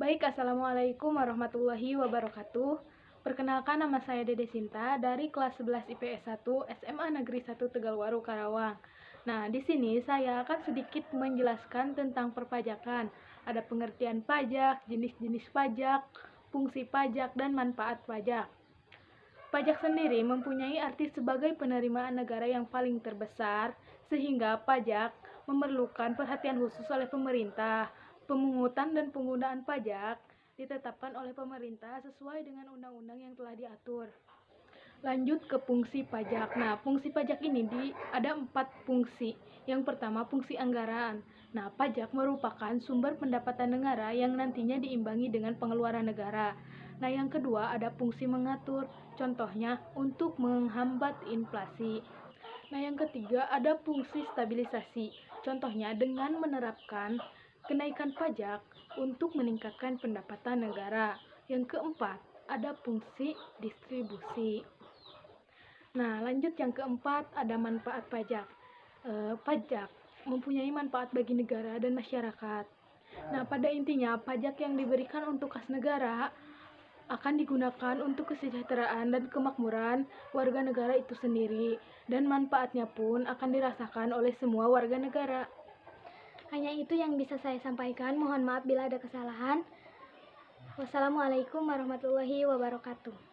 Baik, Assalamualaikum warahmatullahi wabarakatuh. Perkenalkan nama saya Dede Sinta dari kelas 11 IPS 1 SMA Negeri 1 Tegalwaru Karawang. Nah, di sini saya akan sedikit menjelaskan tentang perpajakan. Ada pengertian pajak, jenis-jenis pajak, fungsi pajak, dan manfaat pajak. Pajak sendiri mempunyai arti sebagai penerimaan negara yang paling terbesar, sehingga pajak memerlukan perhatian khusus oleh pemerintah Pemungutan dan penggunaan pajak ditetapkan oleh pemerintah sesuai dengan undang-undang yang telah diatur. Lanjut ke fungsi pajak. Nah, fungsi pajak ini di, ada empat fungsi. Yang pertama, fungsi anggaran. Nah, pajak merupakan sumber pendapatan negara yang nantinya diimbangi dengan pengeluaran negara. Nah, yang kedua ada fungsi mengatur. Contohnya, untuk menghambat inflasi. Nah, yang ketiga ada fungsi stabilisasi. Contohnya dengan menerapkan kenaikan pajak untuk meningkatkan pendapatan negara. Yang keempat, ada fungsi distribusi. Nah, lanjut yang keempat, ada manfaat pajak. E, pajak mempunyai manfaat bagi negara dan masyarakat. Nah, pada intinya, pajak yang diberikan untuk kas negara akan digunakan untuk kesejahteraan dan kemakmuran warga negara itu sendiri, dan manfaatnya pun akan dirasakan oleh semua warga negara. Hanya itu yang bisa saya sampaikan. Mohon maaf bila ada kesalahan. Wassalamualaikum warahmatullahi wabarakatuh.